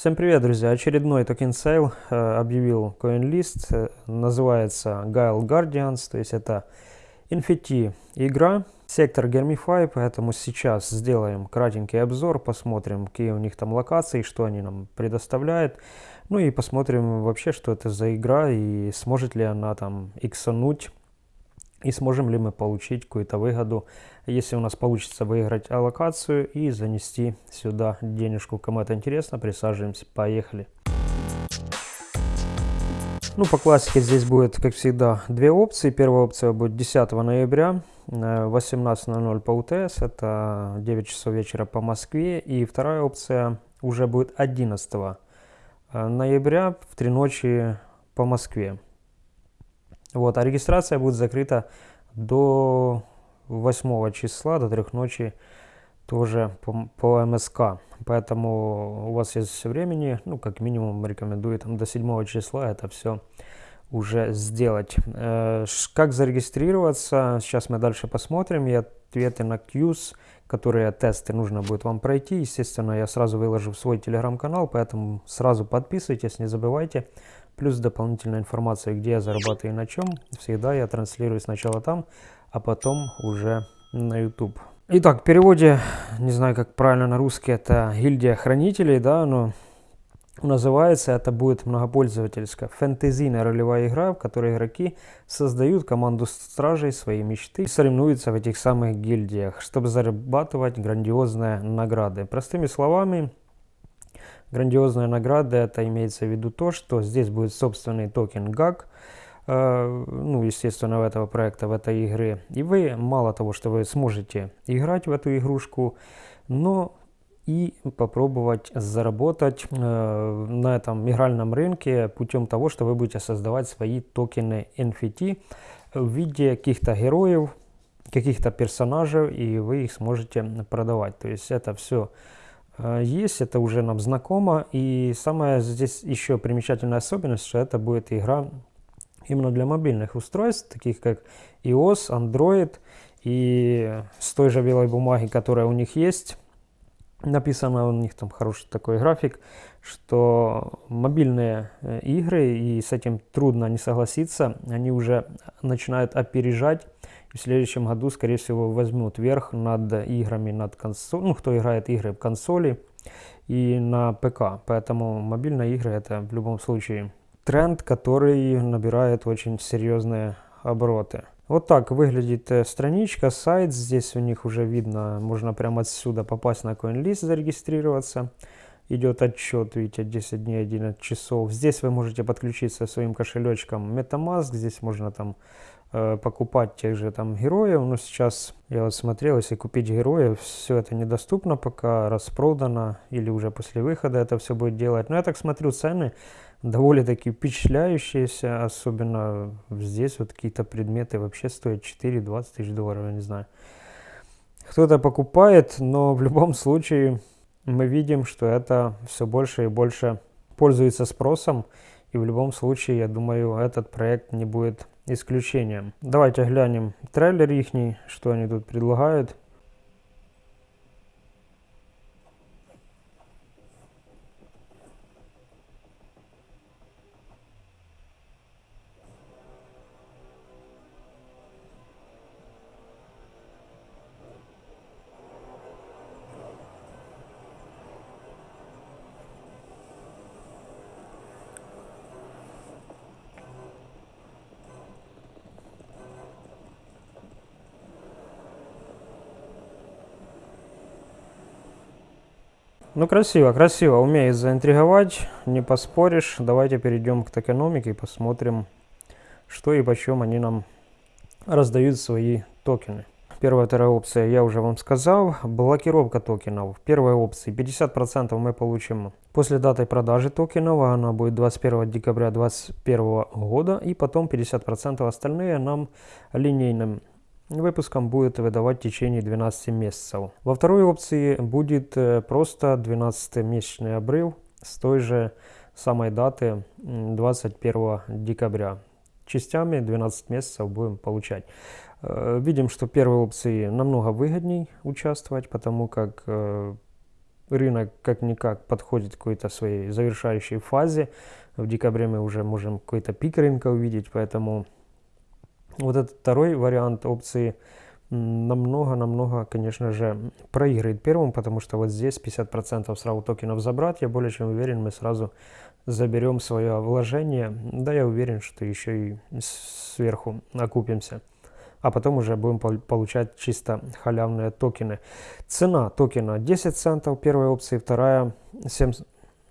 Всем привет, друзья! Очередной token sale э, объявил CoinList. Э, называется Guild Guardians, то есть это NFT игра, сектор GameFi, поэтому сейчас сделаем кратенький обзор, посмотрим, какие у них там локации, что они нам предоставляют. Ну и посмотрим вообще, что это за игра и сможет ли она там иксануть и сможем ли мы получить какую-то выгоду, если у нас получится выиграть аллокацию и занести сюда денежку. Кому это интересно, присаживаемся, поехали. Ну, по классике здесь будет, как всегда, две опции. Первая опция будет 10 ноября, 18.00 э, по УТС, это 9 часов вечера по Москве. И вторая опция уже будет 11 э, ноября в 3 ночи по Москве. Вот, а регистрация будет закрыта до 8 числа, до 3 ночи тоже по, по МСК. Поэтому у вас есть времени, ну, как минимум, рекомендую там до 7 числа это все уже сделать. Э, как зарегистрироваться, сейчас мы дальше посмотрим. И ответы на Qs, которые тесты нужно будет вам пройти. Естественно, я сразу выложу в свой телеграм-канал, поэтому сразу подписывайтесь, не забывайте. Плюс дополнительная информация, где я зарабатываю и на чем. Всегда я транслирую сначала там, а потом уже на YouTube. Итак, в переводе, не знаю, как правильно на русский, это гильдия хранителей, да, но называется это будет многопользовательская фэнтезийная ролевая игра, в которой игроки создают команду стражей своей мечты и соревнуются в этих самых гильдиях, чтобы зарабатывать грандиозные награды. Простыми словами, Грандиозная награда, это имеется в виду то, что здесь будет собственный токен GAG, э, ну, естественно, в этого проекта, в этой игры. И вы, мало того, что вы сможете играть в эту игрушку, но и попробовать заработать э, на этом игральном рынке путем того, что вы будете создавать свои токены NFT в виде каких-то героев, каких-то персонажей, и вы их сможете продавать. То есть это все есть, это уже нам знакомо. И самая здесь еще примечательная особенность, что это будет игра именно для мобильных устройств, таких как iOS, Android и с той же белой бумаги, которая у них есть. Написано у них там хороший такой график, что мобильные э, игры, и с этим трудно не согласиться, они уже начинают опережать в следующем году, скорее всего, возьмут верх над играми, над консоль, ну, кто играет игры в консоли и на ПК. Поэтому мобильные игры это в любом случае тренд, который набирает очень серьезные обороты. Вот так выглядит э, страничка, сайт. Здесь у них уже видно, можно прямо отсюда попасть на CoinList, зарегистрироваться. Идет отчет, видите, 10 дней, 11 часов. Здесь вы можете подключиться своим кошелечком MetaMask. Здесь можно там покупать тех же там героев, но сейчас я вот смотрел, если купить героев, все это недоступно пока, распродано, или уже после выхода это все будет делать. Но я так смотрю, цены довольно-таки впечатляющиеся, особенно здесь вот какие-то предметы вообще стоят 4-20 тысяч долларов, я не знаю. Кто-то покупает, но в любом случае мы видим, что это все больше и больше пользуется спросом, и в любом случае, я думаю, этот проект не будет исключением. Давайте глянем трейлер их, что они тут предлагают. Ну, красиво, красиво. Умеет заинтриговать, не поспоришь. Давайте перейдем к токеномике и посмотрим, что и почем они нам раздают свои токены. Первая, вторая опция, я уже вам сказал. Блокировка токенов. Первая опция, 50% мы получим после даты продажи токенов. Она будет 21 декабря 2021 года. И потом 50% остальные нам линейным выпуском будет выдавать в течение 12 месяцев. Во второй опции будет э, просто 12-месячный обрыв с той же самой даты 21 декабря. Частями 12 месяцев будем получать. Э, видим, что первой опции намного выгодней участвовать, потому как э, рынок как-никак подходит к какой-то своей завершающей фазе. В декабре мы уже можем какой-то пик рынка увидеть, поэтому вот этот второй вариант опции намного-намного, конечно же, проиграет первым, потому что вот здесь 50% сразу токенов забрать, я более чем уверен, мы сразу заберем свое вложение, да я уверен, что еще и сверху окупимся. А потом уже будем получать чисто халявные токены. Цена токена 10 центов, первая опция, вторая 7,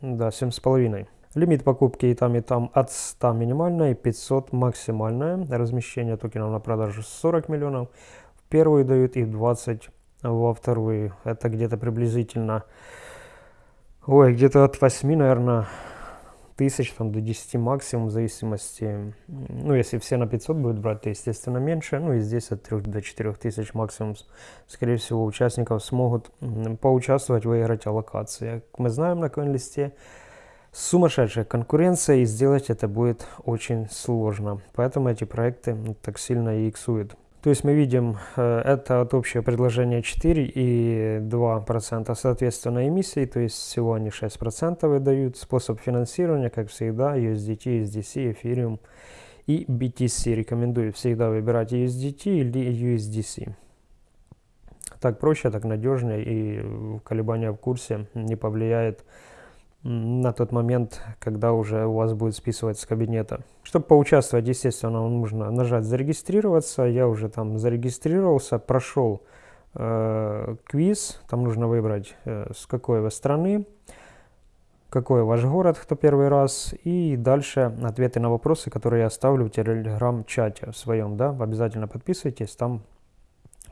да, 7,5. Лимит покупки и там, и там от 100 минимальная и 500 максимальная. Размещение токенов на продажу 40 миллионов. В первую дают и 20 во вторую. Это где-то приблизительно, ой, где-то от 8, наверное, тысяч там, до 10 максимум, в зависимости, ну, если все на 500 будут брать, то, естественно, меньше, ну, и здесь от 3 до 4 тысяч максимум, скорее всего, участников смогут поучаствовать, выиграть аллокации. Как мы знаем на CoinList, сумасшедшая конкуренция, и сделать это будет очень сложно. Поэтому эти проекты так сильно и иксуют. То есть мы видим, э, это от общего предложения 4 и 2% соответственно эмиссии, то есть всего они 6% выдают. Способ финансирования, как всегда, USDT, USDC, Ethereum и BTC. Рекомендую всегда выбирать USDT или USDC. Так проще, так надежнее и колебания в курсе не повлияет на тот момент, когда уже у вас будет списываться с кабинета. Чтобы поучаствовать, естественно, нужно нажать «Зарегистрироваться». Я уже там зарегистрировался, прошел э, квиз. Там нужно выбрать, э, с какой вы страны, какой ваш город, кто первый раз. И дальше ответы на вопросы, которые я оставлю в телеграм-чате в своем. Да? Обязательно подписывайтесь, там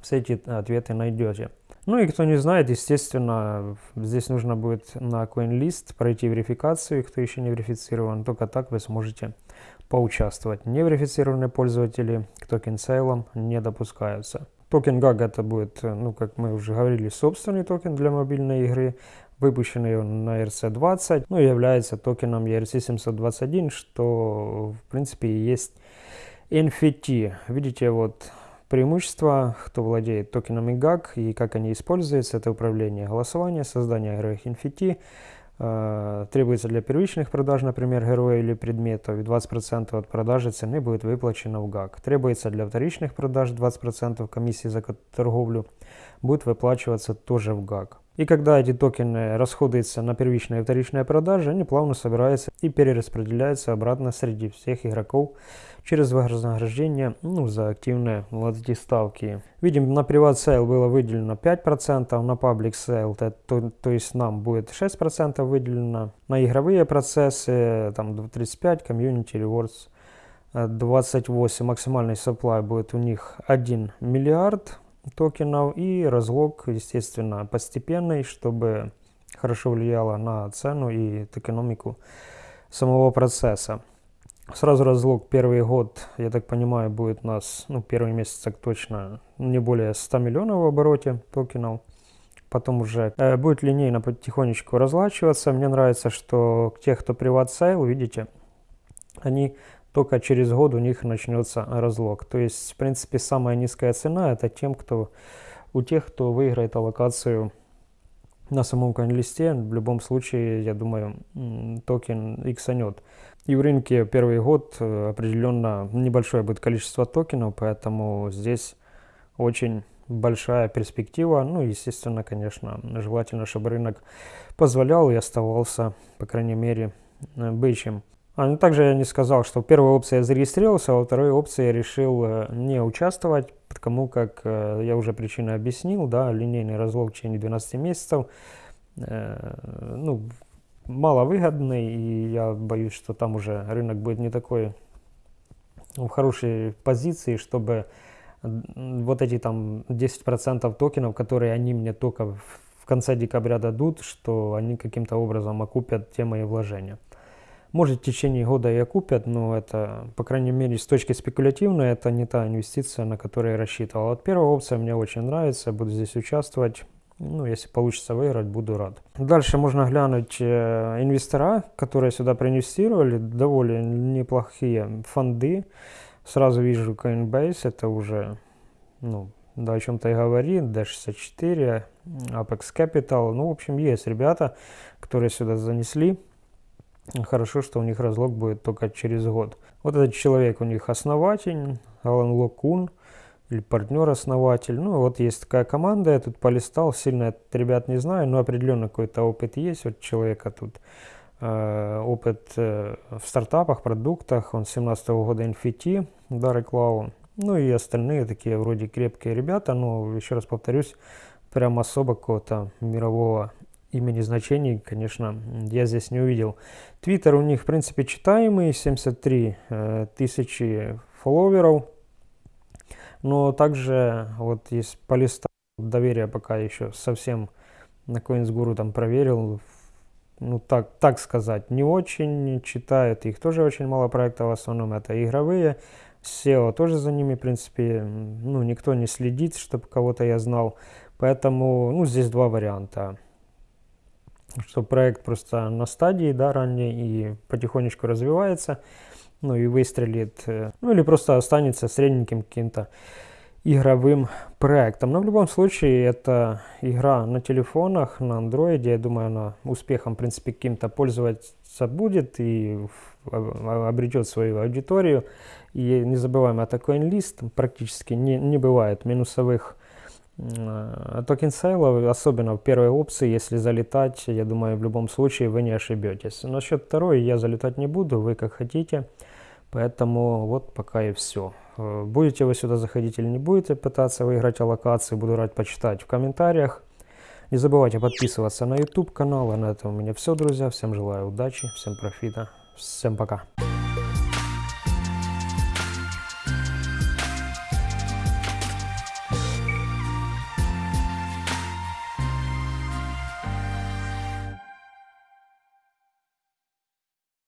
все эти ответы найдете. Ну и кто не знает, естественно, здесь нужно будет на CoinList пройти верификацию, кто еще не верифицирован, только так вы сможете поучаствовать. Неверифицированные пользователи к токен sale ам не допускаются. Токен GOG это будет, ну как мы уже говорили, собственный токен для мобильной игры, выпущенный он на ERC-20, ну является токеном ERC-721, что в принципе и есть NFT. Видите, вот Преимущества, кто владеет токенами GAG и как они используются, это управление голосования, создание игровых NFT, э, требуется для первичных продаж, например, героя или предметов, и 20% от продажи цены будет выплачено в GAG. Требуется для вторичных продаж 20% комиссии за торговлю будет выплачиваться тоже в GOG. И когда эти токены расходуются на первичные и вторичные продажи, они плавно собираются и перераспределяются обратно среди всех игроков через вознаграждение ну, за активные эти ставки. Видим, на private sale было выделено 5%, на public sale, то, то, то есть нам будет 6% выделено. На игровые процессы там 35, community, rewards 28, максимальный supply будет у них 1 миллиард токенов и раз lock, естественно, постепенный, чтобы хорошо влияло на цену и экономику самого процесса. Сразу раз lock первый год, я так понимаю, будет у нас, ну, первый месяц так точно, не более 100 миллионов в обороте токенов. Потом уже э, будет линейно потихонечку разлачиваться. Мне нравится, что тех, кто private sale, видите, они только через год у них начнется разлог. То есть, в принципе, самая низкая цена это тем, кто, у тех, кто выиграет аллокацию на самом конлисте. В любом случае, я думаю, токен иксанет. И в рынке первый год э, определенно небольшое будет количество токенов, поэтому здесь очень большая перспектива. Ну, естественно, конечно, желательно, чтобы рынок позволял и оставался, по крайней мере, бычьим. А, ну, также я не сказал, что первая опция я зарегистрировался, а во второй опции я решил э, не участвовать, потому как э, я уже причину объяснил, да, линейный разлог в течение 12 месяцев, э, ну, маловыгодный, и я боюсь, что там уже рынок будет не такой в хорошей позиции, чтобы вот эти там 10% токенов, которые они мне только в конце декабря дадут, что они каким-то образом окупят те мои вложения. Может в течение года и окупят, но это, по крайней мере, с точки спекулятивной, это не та инвестиция, на которую я рассчитывал. Вот первая опция мне очень нравится, буду здесь участвовать. Ну, если получится выиграть, буду рад. Дальше можно глянуть э, инвестора, которые сюда проинвестировали. Довольно неплохие фонды. Сразу вижу Coinbase, это уже, ну, да, о чем-то и говорит. D64, Apex Capital. Ну, в общем, есть ребята, которые сюда занесли. Хорошо, что у них разлог будет только через год. Вот этот человек у них основатель, Алан Локун, или партнер-основатель. Ну, вот есть такая команда, я тут полистал, сильно этот ребят не знаю, но определенно какой-то опыт есть. Вот человека тут э, опыт э, в стартапах, продуктах, он с 17 -го года NFT, Дары Клау. Ну и остальные такие вроде крепкие ребята, но еще раз повторюсь, прям особо какого-то мирового имени значений, конечно, я здесь не увидел. Твиттер у них, в принципе, читаемый, 73 э, тысячи фолловеров. Но также вот есть по листу доверия пока еще совсем на CoinsGuru там проверил. Ну, так, так сказать, не очень читают. Их тоже очень мало проектов, в основном это игровые. SEO тоже за ними, в принципе, ну, никто не следит, чтобы кого-то я знал. Поэтому, ну, здесь два варианта. Что проект просто на стадии, да, ранней и потихонечку развивается, ну, и выстрелит, э, ну, или просто останется средненьким каким-то игровым проектом. Но в любом случае, это игра на телефонах, на андроиде, я думаю, она успехом, в принципе, каким-то пользоваться будет и обретет свою аудиторию. И не забываем, это CoinList практически не, не бывает минусовых токен sale ов, особенно в первой опции, если залетать, я думаю, в любом случае вы не ошибетесь. Насчет второй я залетать не буду, вы как хотите. Поэтому вот пока и все. Э, будете вы сюда заходить или не будете пытаться выиграть аллокации, буду рад почитать в комментариях. Не забывайте подписываться на YouTube канал. А на этом у меня все, друзья. Всем желаю удачи, всем профита. Всем пока.